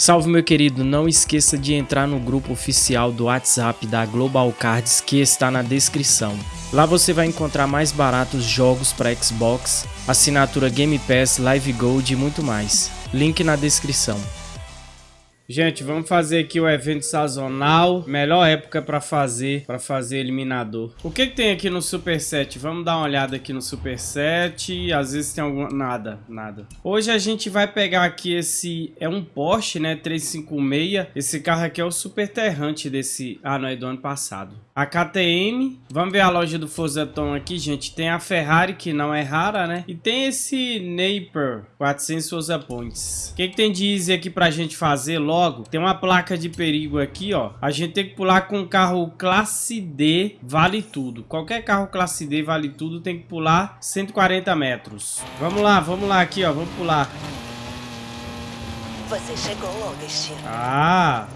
Salve meu querido, não esqueça de entrar no grupo oficial do WhatsApp da Global Cards que está na descrição. Lá você vai encontrar mais baratos jogos para Xbox, assinatura Game Pass, Live Gold e muito mais. Link na descrição. Gente, vamos fazer aqui o evento sazonal. Melhor época para fazer, para fazer eliminador. O que, que tem aqui no Superset? Vamos dar uma olhada aqui no Superset. Às vezes tem alguma... Nada, nada. Hoje a gente vai pegar aqui esse... É um Porsche, né? 356. Esse carro aqui é o super terrante desse... Ah, não, é do ano passado. A KTM. Vamos ver a loja do Forzaton aqui, gente. Tem a Ferrari, que não é rara, né? E tem esse Napier 400 Forza Points. O que, que tem de easy aqui pra gente fazer logo? tem uma placa de perigo aqui, ó. A gente tem que pular com carro classe D, vale tudo. Qualquer carro classe D vale tudo, tem que pular 140 metros. Vamos lá, vamos lá aqui, ó. Vamos pular. Você chegou ao destino. Ah,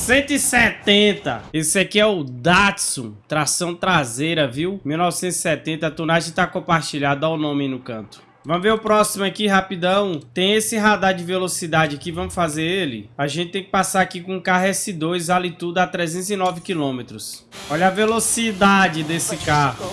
170. Esse aqui é o Datsun, tração traseira, viu? 1970, a tunagem tá compartilhada, dá o nome no canto. Vamos ver o próximo aqui, rapidão. Tem esse radar de velocidade aqui, vamos fazer ele. A gente tem que passar aqui com o carro S2, vale tudo a 309 km. Olha a velocidade desse carro.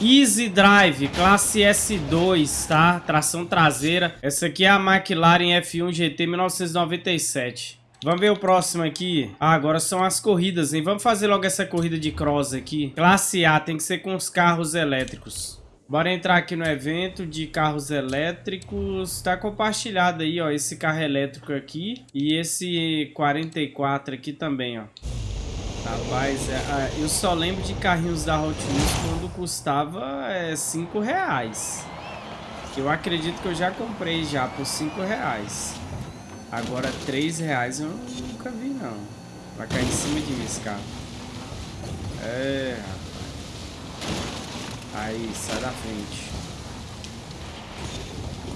Easy Drive, classe S2, tá? Tração traseira. Essa aqui é a McLaren F1 GT 1997. Vamos ver o próximo aqui. Ah, agora são as corridas, hein? Vamos fazer logo essa corrida de cross aqui. Classe A, tem que ser com os carros elétricos. Bora entrar aqui no evento de carros elétricos. Tá compartilhado aí, ó, esse carro elétrico aqui e esse 44 aqui também, ó. Rapaz, é, é, eu só lembro de carrinhos da Hot Wheels quando custava é, 5 reais. Que eu acredito que eu já comprei já por 5 reais. Agora 3 reais eu nunca vi não. Vai cair em cima de mim esse carro. É, Aí, sai da frente.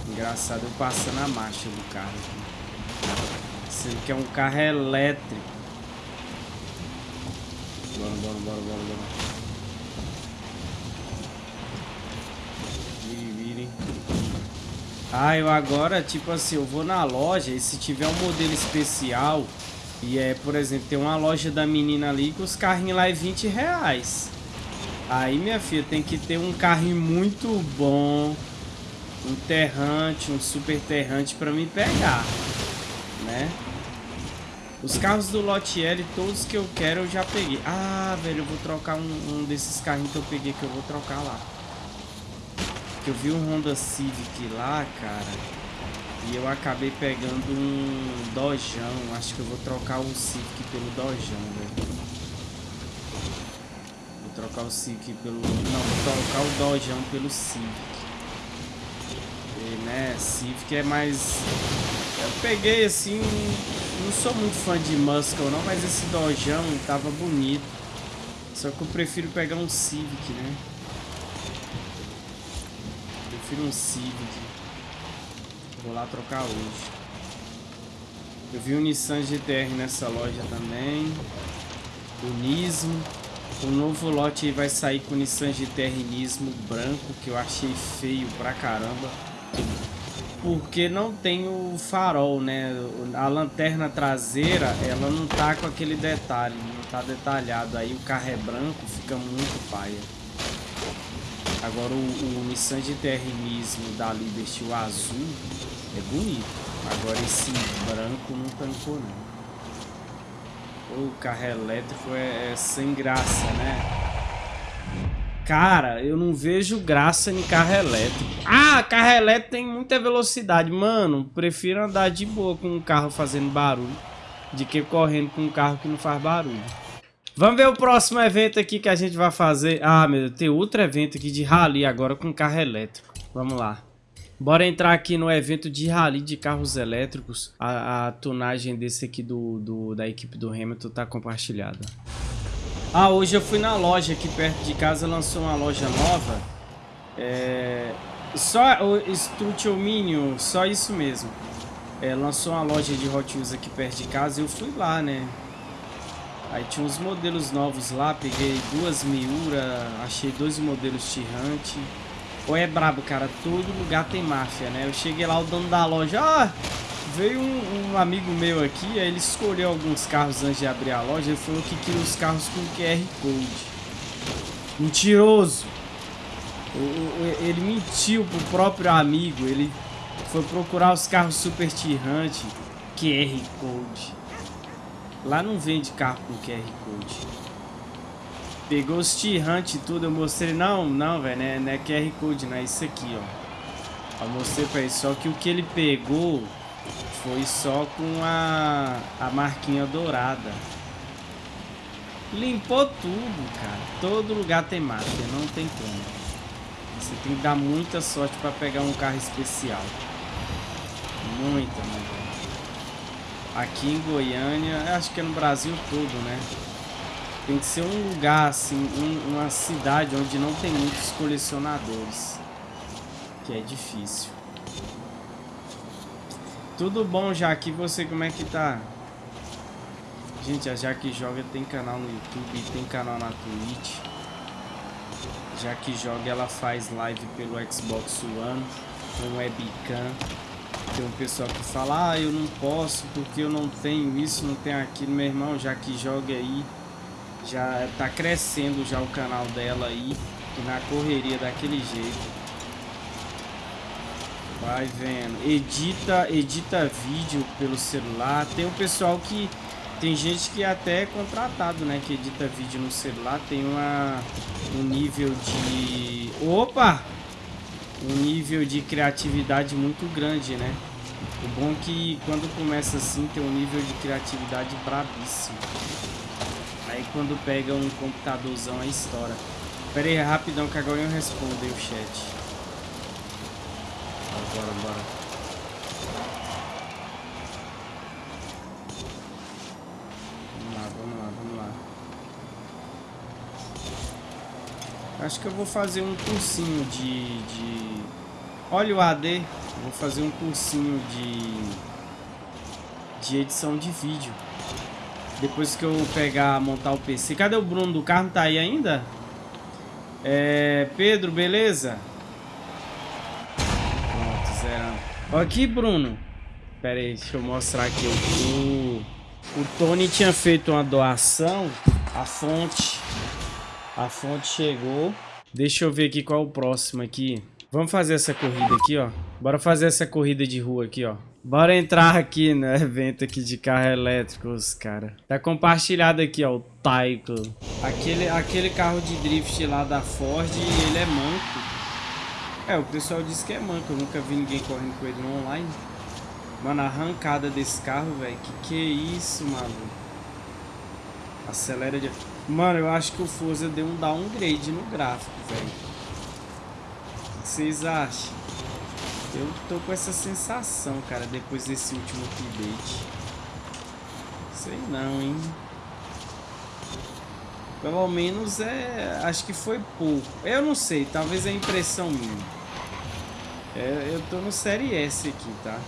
Engraçado eu passando a marcha do carro. Sendo que é um carro elétrico. Bora, bora, bora, bora, bora. Ah, eu agora, tipo assim, eu vou na loja e se tiver um modelo especial... E é, por exemplo, tem uma loja da menina ali que os carrinhos lá é 20 reais. Aí, minha filha, tem que ter um carrinho muito bom, um terrante, um super terrante para me pegar, né? Os carros do Lote L, todos que eu quero, eu já peguei. Ah, velho, eu vou trocar um, um desses carrinhos que eu peguei, que eu vou trocar lá. Que eu vi um Honda Civic lá, cara. E eu acabei pegando um Dojão. Acho que eu vou trocar o Civic pelo Dojão, velho trocar o Civic pelo... Não, vou trocar o Dojão pelo Civic. E, né, Civic é mais... Eu peguei, assim... Não sou muito fã de Muscle, não, mas esse Dojão tava bonito. Só que eu prefiro pegar um Civic, né? Prefiro um Civic. Vou lá trocar hoje. Eu vi o Nissan GTR nessa loja também. O Nismo. O novo lote vai sair com Nissan GT Nismo branco, que eu achei feio pra caramba. Porque não tem o farol, né? A lanterna traseira, ela não tá com aquele detalhe, não tá detalhado. Aí o carro é branco, fica muito paia. Agora o, o Nissan GTR Nismo da Liberty, o azul, é bonito. Agora esse branco não tancou não. O carro elétrico é, é sem graça, né? Cara, eu não vejo graça em carro elétrico. Ah, carro elétrico tem muita velocidade. Mano, prefiro andar de boa com um carro fazendo barulho de que correndo com um carro que não faz barulho. Vamos ver o próximo evento aqui que a gente vai fazer. Ah, meu Deus, tem outro evento aqui de rally agora com carro elétrico. Vamos lá. Bora entrar aqui no evento de rally de carros elétricos. A, a tunagem desse aqui do, do, da equipe do Hamilton tá compartilhada. Ah, hoje eu fui na loja aqui perto de casa, lançou uma loja nova. É... Só o Studio Minion, só isso mesmo. É, lançou uma loja de Hot Wheels aqui perto de casa e eu fui lá, né? Aí tinha uns modelos novos lá, peguei duas Miura, achei dois modelos Tirante. Ou é brabo, cara. Todo lugar tem máfia, né? Eu cheguei lá, o dono da loja... Ah, veio um, um, amigo meu aqui, aí ele escolheu alguns carros antes de abrir a loja. Ele falou que queria os carros com QR Code. Mentiroso! Ele mentiu pro próprio amigo. Ele foi procurar os carros Super Tirante QR Code. Lá não vende carro com QR Code. Pegou os Tirante e tudo. Eu mostrei. Não, não, velho. Não, é, é QR Code, não. É isso aqui, ó. Eu mostrei pra ele. Só que o que ele pegou foi só com a, a marquinha dourada. Limpou tudo, cara. Todo lugar tem máfia, não tem como. Você tem que dar muita sorte para pegar um carro especial. Muita, muita. Aqui em Goiânia, acho que é no Brasil todo, né? Tem que ser um lugar, assim, um, uma cidade onde não tem muitos colecionadores. Que é difícil. Tudo bom, Jaque? E você, como é que tá? Gente, a Jaque Joga tem canal no YouTube tem canal na Twitch. Jaque Joga, ela faz live pelo Xbox One com webcam. Tem um pessoal que fala, ah, eu não posso porque eu não tenho isso, não tenho aquilo. Meu irmão, Jaque Joga aí, já tá crescendo já o canal dela aí. E na correria daquele jeito. Vai vendo. Edita, edita vídeo pelo celular. Tem um pessoal que... Tem gente que até é contratado, né? Que edita vídeo no celular. Tem uma, um nível de... Opa! Um nível de criatividade muito grande, né? O bom é que quando começa assim tem um nível de criatividade brabíssimo. Aí quando pega um computadorzão aí estoura. Pera aí, rapidão que agora eu respondo aí o chat. Bora, bora. Vamos lá, vamos lá, vamos lá. Acho que eu vou fazer um cursinho de... de... Olha o AD. Vou fazer um cursinho de... De edição de vídeo. Depois que eu pegar, montar o PC. Cadê o Bruno do carro? Tá aí ainda? É... Pedro, beleza? Aqui, Bruno. Pera aí, deixa eu mostrar aqui. O, o Tony tinha feito uma doação. A fonte. A fonte chegou. Deixa eu ver aqui qual é o próximo aqui. Vamos fazer essa corrida aqui, ó. Bora fazer essa corrida de rua aqui, ó. Bora entrar aqui no evento aqui de carro elétricos, cara. Tá compartilhado aqui, ó, o Taiko. Aquele, aquele carro de drift lá da Ford, ele é manco. É, o pessoal disse que é manco, eu nunca vi ninguém correndo com ele no online. Mano, a arrancada desse carro, velho, que que é isso, mano? Acelera de... Mano, eu acho que o Forza deu um downgrade no gráfico, velho. O que vocês acham? Eu tô com essa sensação, cara, depois desse último update. Sei não, hein? Pelo menos é. Acho que foi pouco. Eu não sei, talvez é impressão minha. É, eu tô no série S aqui, tá?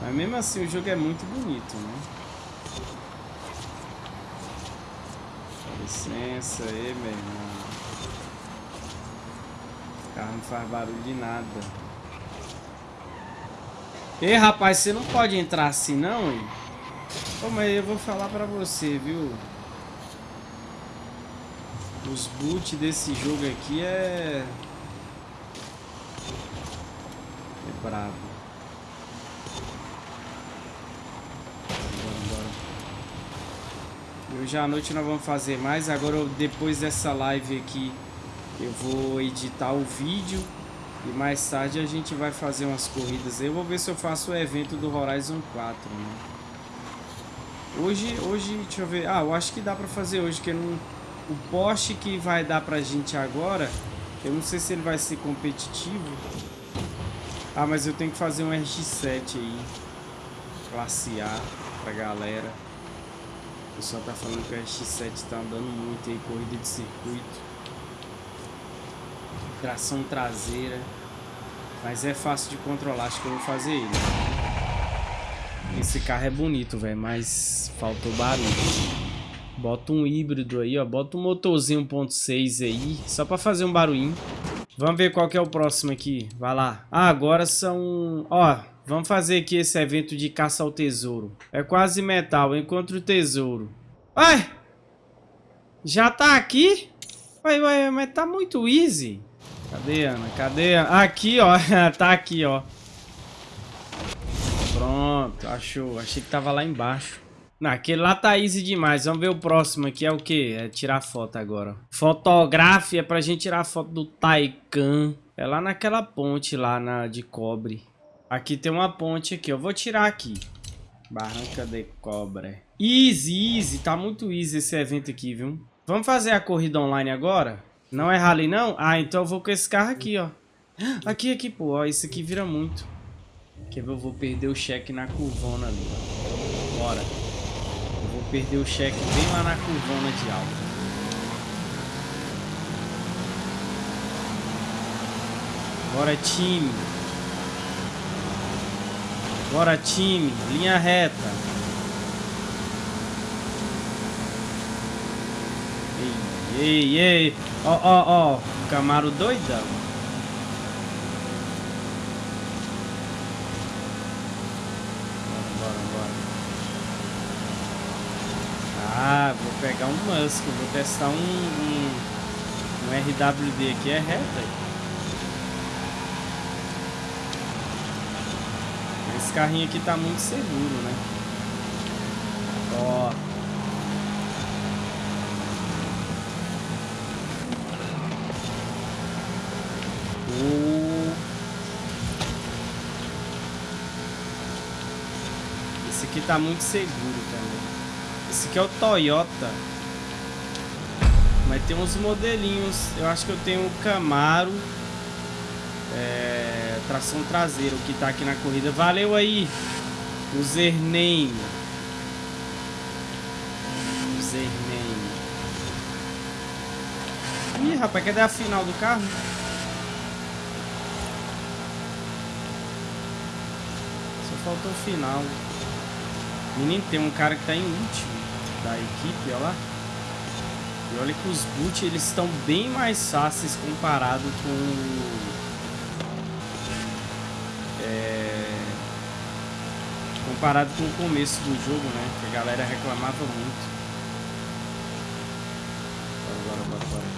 Mas mesmo assim o jogo é muito bonito, né? Licença aí, meu irmão. O carro não faz barulho de nada. Ei, rapaz, você não pode entrar assim não, hein? Pô, mas eu vou falar pra você, viu? Os boot desse jogo aqui é... É brabo. Bora, Hoje à noite nós vamos fazer mais. Agora, depois dessa live aqui, eu vou editar o vídeo. E mais tarde a gente vai fazer umas corridas. Eu vou ver se eu faço o evento do Horizon 4, né? Hoje, hoje, deixa eu ver. Ah, eu acho que dá pra fazer hoje, que não, o poste que vai dar pra gente agora, eu não sei se ele vai ser competitivo. Ah, mas eu tenho que fazer um RX-7 aí. Classe A pra galera. Pessoal tá falando que o RX-7 tá andando muito aí, corrida de circuito. Tração traseira. Mas é fácil de controlar, acho que eu vou fazer ele. Esse carro é bonito, velho, mas faltou barulho. Bota um híbrido aí, ó. Bota um motorzinho 1.6 aí, só pra fazer um barulhinho. Vamos ver qual que é o próximo aqui. Vai lá. Ah, agora são... Ó, vamos fazer aqui esse evento de caça ao tesouro. É quase metal. Encontre o tesouro. Ai! Já tá aqui? Ué, ué, mas tá muito easy. Cadê, Ana? Cadê? Aqui, ó. tá aqui, ó. Pronto, achou. Achei que tava lá embaixo. Não, aquele lá tá easy demais. Vamos ver o próximo aqui. É o quê? É tirar foto agora. Fotografia é pra gente tirar foto do Taikan. É lá naquela ponte lá na, de cobre. Aqui tem uma ponte aqui. Eu vou tirar aqui. Barranca de cobre. Easy, easy. Tá muito easy esse evento aqui, viu? Vamos fazer a corrida online agora? Não é rally, não? Ah, então eu vou com esse carro aqui, ó. Aqui, aqui, pô. Ó, isso aqui vira muito. Quer ver? Eu vou perder o cheque na curvona ali, ó. Bora. Eu vou perder o cheque bem lá na curvona de alta. Bora, time. Bora, time. Linha reta. Ei, ei. Ó, ó, ó. Camaro doidão. Bora, bora, Ah, vou pegar um Musk. Vou testar um, um, um RWD aqui. É reta aí. Esse carrinho aqui tá muito seguro, né? Ó. Esse aqui tá muito seguro também. Esse aqui é o Toyota. Mas tem uns modelinhos. Eu acho que eu tenho o Camaro. É, tração traseira, o que tá aqui na corrida. Valeu aí. O Zername. Ih, rapaz, cadê a final do carro? faltou o final. Menino, tem um cara que tá em último da equipe, olha lá. E olha que os boot eles estão bem mais fáceis comparado com comparado com o começo do jogo, né? Que a galera reclamava muito. Bora, bora, bora, bora.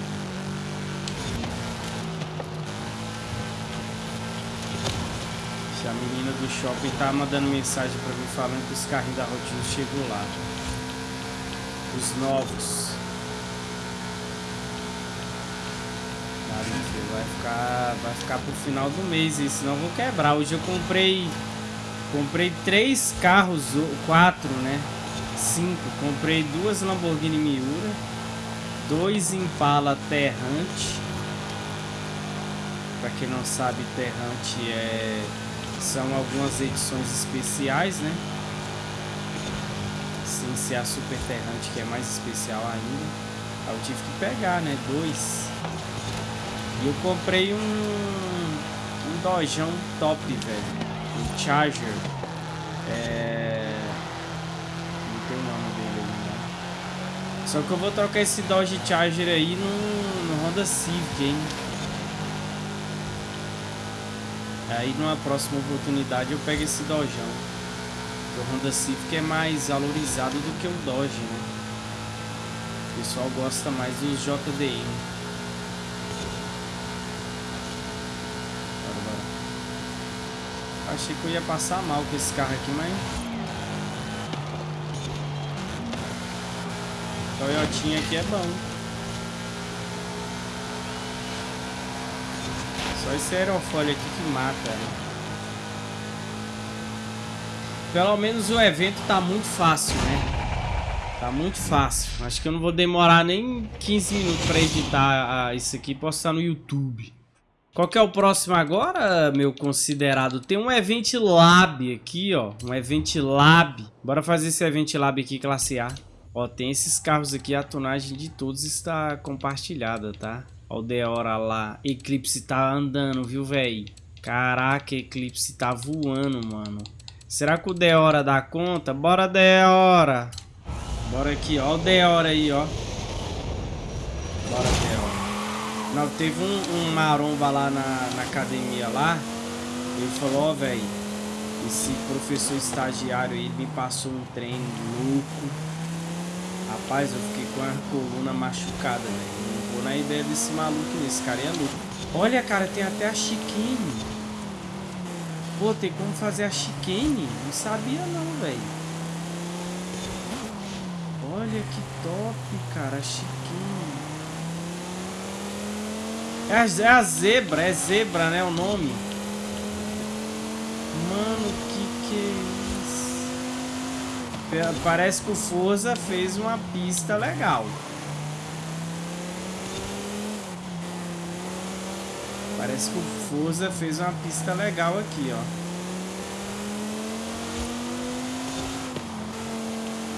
A menina do shopping tá mandando mensagem pra mim falando que os carrinhos da Rotinho chegou lá. Os novos. Vai ficar, vai ficar pro final do mês, senão eu vou quebrar. Hoje eu comprei comprei três carros, quatro, né? Cinco. Comprei duas Lamborghini Miura, dois Impala Terrante. Pra quem não sabe, Terrante é são algumas edições especiais, né? Sem ser a Super Terrante, que é mais especial ainda. Eu tive que pegar, né? Dois. E eu comprei um, um Dojão top, velho. Charger. É... Não tem nome dele ainda. Só que eu vou trocar esse Dodge Charger aí no, no Honda Civic, hein? Aí numa próxima oportunidade eu pego esse Dojão. O Honda Civic é mais valorizado do que o Dodge, né? O pessoal gosta mais dos JDM. Bora, bora. Achei que eu ia passar mal com esse carro aqui, mas... Toyotinha aqui é bom. Só esse aerofólio aqui que mata, né? Pelo menos o evento tá muito fácil, né? Tá muito fácil. Acho que eu não vou demorar nem 15 minutos pra editar ah, isso aqui e postar no YouTube. Qual que é o próximo agora, meu considerado? Tem um Event Lab aqui, ó. Um Event Lab. Bora fazer esse Event Lab aqui, classe A. Ó, tem esses carros aqui, a tonagem de todos está compartilhada, tá? Ó o Deora lá. Eclipse tá andando, viu, velho? Caraca, Eclipse tá voando, mano. Será que o Deora dá conta? Bora, Deora! Bora aqui, ó. O Deora aí, ó. Bora, Deora. Não, teve um, um maromba lá na, na academia lá. Ele falou, ó, velho. Esse professor estagiário aí me passou um treino louco. Rapaz, eu fiquei com a coluna machucada, velho. Não vou na ideia desse maluco, esse cara é louco. Olha, cara, tem até a chicane. Pô, tem como fazer a chicane? Não sabia não, velho. Olha que top, cara, a chicane. É a, é a zebra, é zebra, né, o nome. Mano, que que é isso? Parece que o Forza fez uma pista legal. Parece que o Forza fez uma pista legal aqui, ó.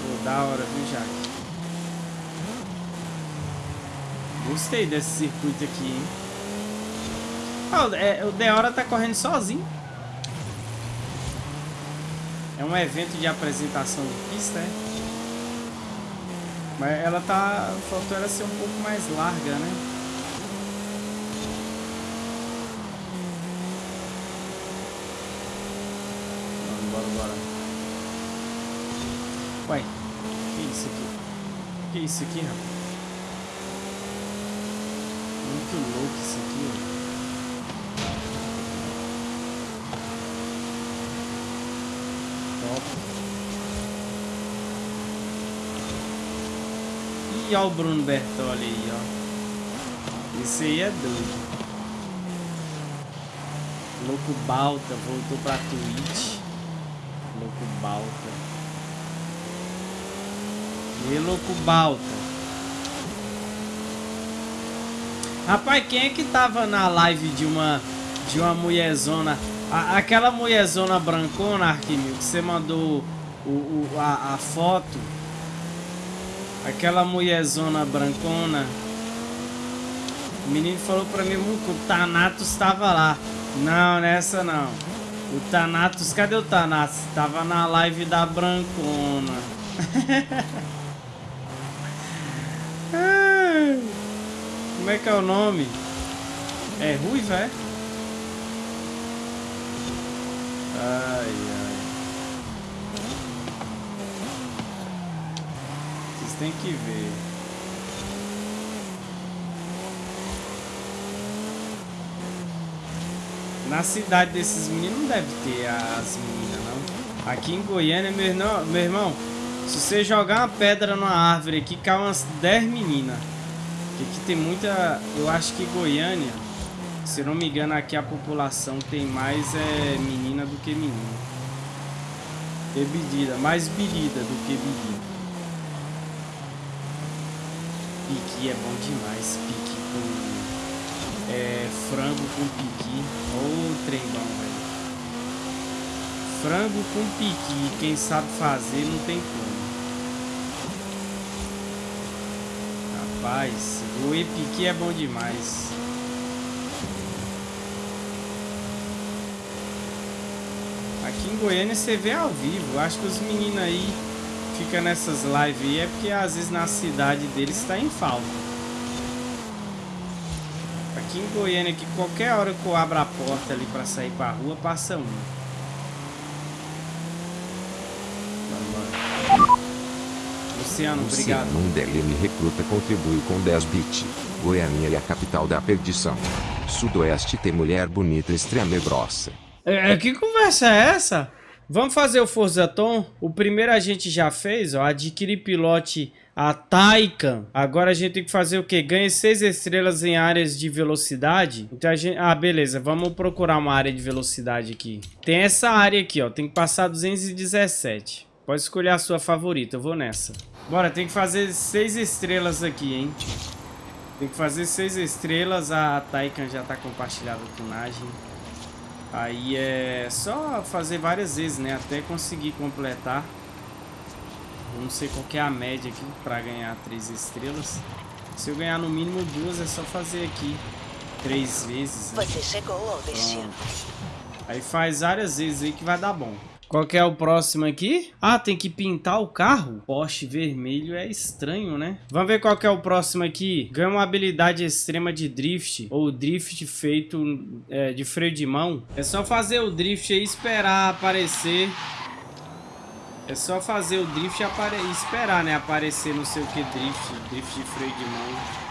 Pô, da hora, viu, Jaque? Gostei desse circuito aqui, hein? Ah, é, o Deora tá correndo sozinho. É um evento de apresentação de pista, é? Mas ela tá... Faltou ela ser um pouco mais larga, né? Bora, bora. Ué, que isso aqui? Que isso aqui, rapaz? Muito louco isso aqui, ó. E olha o Bruno Bertoli aí, ó. Esse aí é doido. Louco Balta voltou pra Twitch. Louco Balta. E Louco Balta. Rapaz, quem é que tava na live de uma de uma mulherzona? A, aquela mulherzona brancona, Arquimil, que você mandou o, o, a, a foto Aquela mulherzona brancona. O menino falou pra mim que o Thanatos estava lá. Não, nessa não. O Thanatos, cadê o Thanatos? Tava na live da brancona. Como é que é o nome? É ruiva, é? Ai, ai. tem que ver. Na cidade desses meninos não deve ter as meninas, não. Aqui em Goiânia, meu irmão, meu irmão se você jogar uma pedra numa árvore aqui, cai umas 10 meninas. Aqui tem muita... Eu acho que Goiânia, se não me engano, aqui a população tem mais é, menina do que menino. Bebida, mais bebida do que bebida. Piqui é bom demais. Piqui com é, frango com piqui. Ô, oh, trem bom, velho. Frango com piqui. Quem sabe fazer não tem como. Rapaz, o piqui é bom demais. Aqui em Goiânia você vê ao vivo. Acho que os meninos aí fica nessas lives aí é porque às vezes na cidade deles está em falta. Aqui em Goiânia, que qualquer hora que eu abro a porta ali para sair para rua, passa um. Luciano, obrigado. Luciano Mundelini recruta contribui com 10 bits. Goiânia é a capital da perdição. Sudoeste tem mulher bonita extrema e grossa. É, que conversa é essa? Vamos fazer o Forza Tom. O primeiro a gente já fez, ó. Adquirir pilote a Taycan. Agora a gente tem que fazer o quê? Ganha 6 estrelas em áreas de velocidade. Então a gente... Ah, beleza. Vamos procurar uma área de velocidade aqui. Tem essa área aqui, ó. Tem que passar 217. Pode escolher a sua favorita. Eu vou nessa. Bora, tem que fazer 6 estrelas aqui, hein? Tem que fazer 6 estrelas. A Taycan já tá compartilhada a tunagem. Aí é só fazer várias vezes, né? Até conseguir completar. Eu não sei qual é a média aqui para ganhar três estrelas. Se eu ganhar no mínimo duas, é só fazer aqui três vezes. Né? Você chegou ao destino. Aí faz várias vezes aí que vai dar bom. Qual que é o próximo aqui? Ah, tem que pintar o carro? Poste vermelho é estranho, né? Vamos ver qual que é o próximo aqui. Ganha uma habilidade extrema de drift. Ou drift feito é, de freio de mão. É só fazer o drift e esperar aparecer. É só fazer o drift e esperar, né? Aparecer não sei o que drift. Drift de freio de mão.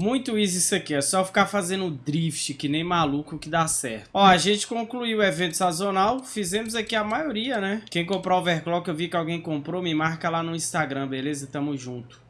Muito easy isso aqui, é só ficar fazendo drift que nem maluco que dá certo. Ó, a gente concluiu o evento sazonal, fizemos aqui a maioria, né? Quem comprou overclock, eu vi que alguém comprou, me marca lá no Instagram, beleza? Tamo junto.